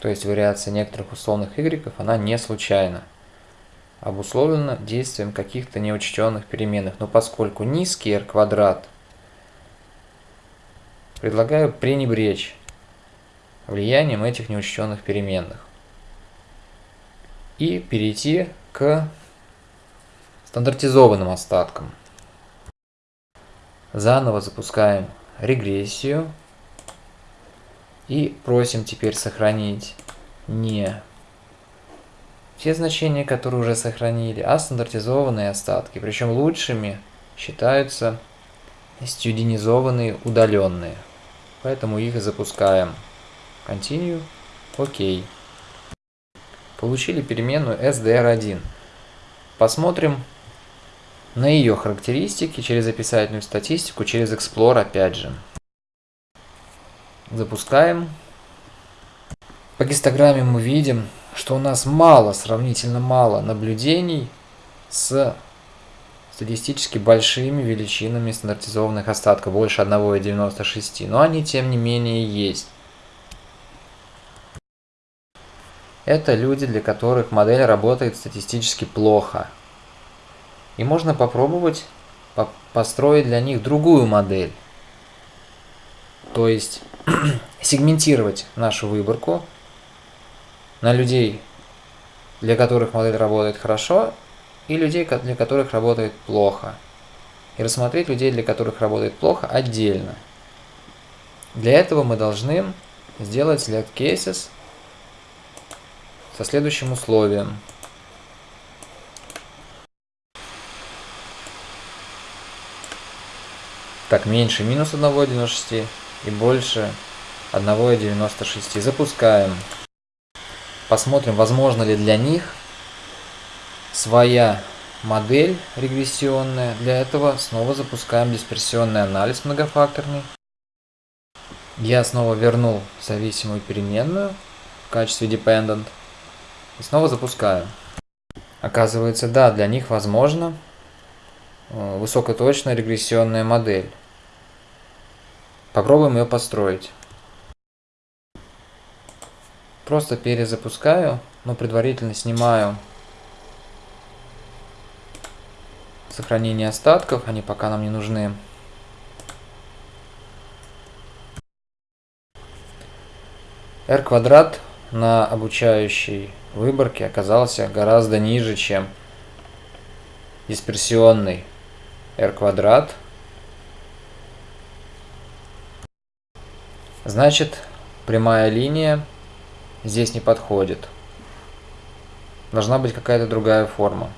то есть вариация некоторых условных y, она не случайна. Обусловлена действием каких-то неучтенных переменных. Но поскольку низкий r квадрат, предлагаю пренебречь влиянием этих неучтенных переменных. И перейти к стандартизованным остаткам. Заново запускаем регрессию и просим теперь сохранить не те значения, которые уже сохранили, а стандартизованные остатки. Причем лучшими считаются стюдинизованные удаленные. Поэтому их запускаем. Continue. Окей. Получили переменную SDR1. Посмотрим на ее характеристики через описательную статистику, через Explore опять же. Запускаем. По гистограмме мы видим, что у нас мало, сравнительно мало наблюдений с статистически большими величинами стандартизованных остатков, больше 1,96, но они тем не менее есть. Это люди, для которых модель работает статистически плохо. И можно попробовать по построить для них другую модель. То есть сегментировать нашу выборку на людей, для которых модель работает хорошо, и людей, для которых работает плохо. И рассмотреть людей, для которых работает плохо, отдельно. Для этого мы должны сделать select cases со следующим условием. Так, меньше минус 1,96 и больше 1,96. Запускаем. Посмотрим, возможно ли для них своя модель регрессионная. Для этого снова запускаем дисперсионный анализ многофакторный. Я снова вернул зависимую переменную в качестве dependent. И снова запускаю. Оказывается, да, для них возможно э, высокоточная регрессионная модель. Попробуем ее построить. Просто перезапускаю, но предварительно снимаю сохранение остатков, они пока нам не нужны. r квадрат на обучающей выборке оказался гораздо ниже, чем дисперсионный r квадрат Значит, прямая линия здесь не подходит. Должна быть какая-то другая форма.